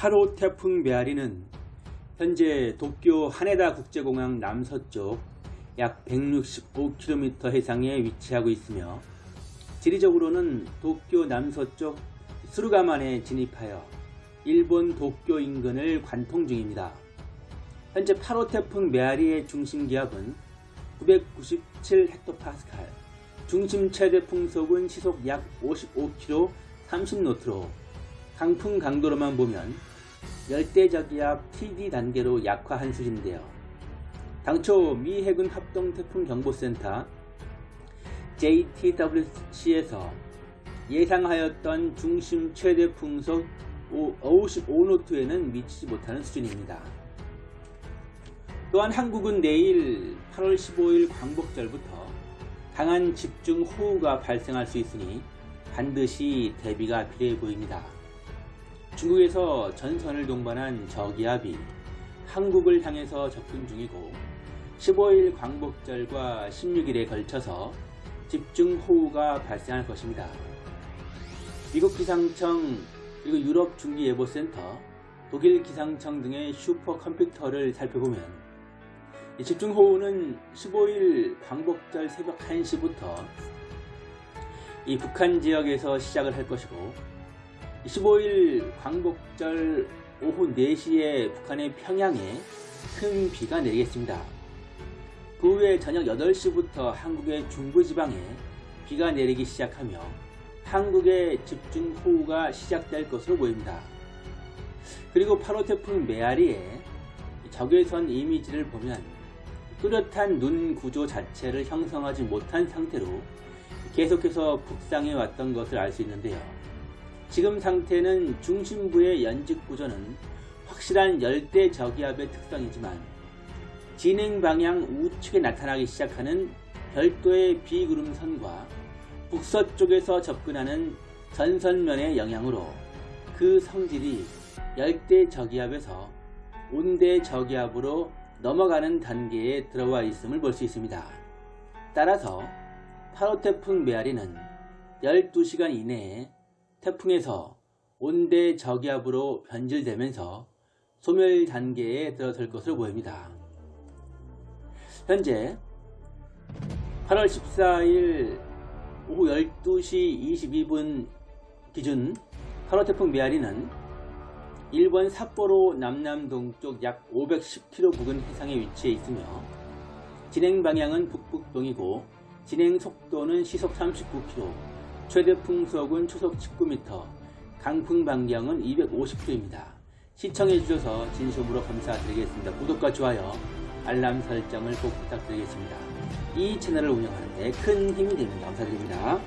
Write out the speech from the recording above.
8호 태풍 메아리는 현재 도쿄 하네다 국제공항 남서쪽 약 165km 해상에 위치하고 있으며 지리적으로는 도쿄 남서쪽 수루가만에 진입하여 일본 도쿄 인근을 관통 중입니다. 현재 8호 태풍 메아리의 중심 기압은 997헥토파스칼, 중심 최대 풍속은 시속 약 55km 30노트로 강풍 강도로만 보면 열대저기압 TD 단계로 약화한 수준인데요. 당초 미 해군 합동 태풍 경보센터 JTWC에서 예상하였던 중심 최대 풍속 55노트에는 미치지 못하는 수준입니다. 또한 한국은 내일 8월 15일 광복절부터 강한 집중 호우가 발생할 수 있으니 반드시 대비가 필요해 보입니다. 중국에서 전선을 동반한 저기압이 한국을 향해서 접근 중이고 15일 광복절과 16일에 걸쳐서 집중 호우가 발생할 것입니다. 미국 기상청 그리고 유럽 중기예보센터 독일 기상청 등의 슈퍼컴퓨터를 살펴보면 집중호우는 15일 광복절 새벽 1시부터 이 북한 지역에서 시작을 할 것이고 15일 광복절 오후 4시에 북한의 평양에 큰 비가 내리겠습니다. 그 후에 저녁 8시부터 한국의 중부지방에 비가 내리기 시작하며 한국의 집중호우가 시작될 것으로 보입니다. 그리고 8호 태풍 메아리의 적외선 이미지를 보면 뚜렷한 눈 구조 자체를 형성하지 못한 상태로 계속해서 북상해 왔던 것을 알 수 있는데요. 지금 상태는 중심부의 연직 구조는 확실한 열대 저기압의 특성이지만 진행 방향 우측에 나타나기 시작하는 별도의 비구름선과 북서쪽에서 접근하는 전선면의 영향으로 그 성질이 열대 저기압에서 온대 저기압으로 넘어가는 단계에 들어와 있음을 볼 수 있습니다. 따라서 8호 태풍 메아리는 12시간 이내에 태풍에서 온대 저기압으로 변질되면서 소멸 단계에 들어설 것으로 보입니다. 현재 8월 14일 오후 12시 22분 기준 8호 태풍 메아리는 일본 삿포로 남남동쪽 약 510km 부근 해상에 위치해 있으며 진행 방향은 북북동이고 진행 속도는 시속 39km, 최대 풍속은 초속 19m, 강풍 반경은 250km입니다. 시청해주셔서 진심으로 감사드리겠습니다. 구독과 좋아요, 알람 설정을 꼭 부탁드리겠습니다. 이 채널을 운영하는 데 큰 힘이 됩니다. 감사드립니다.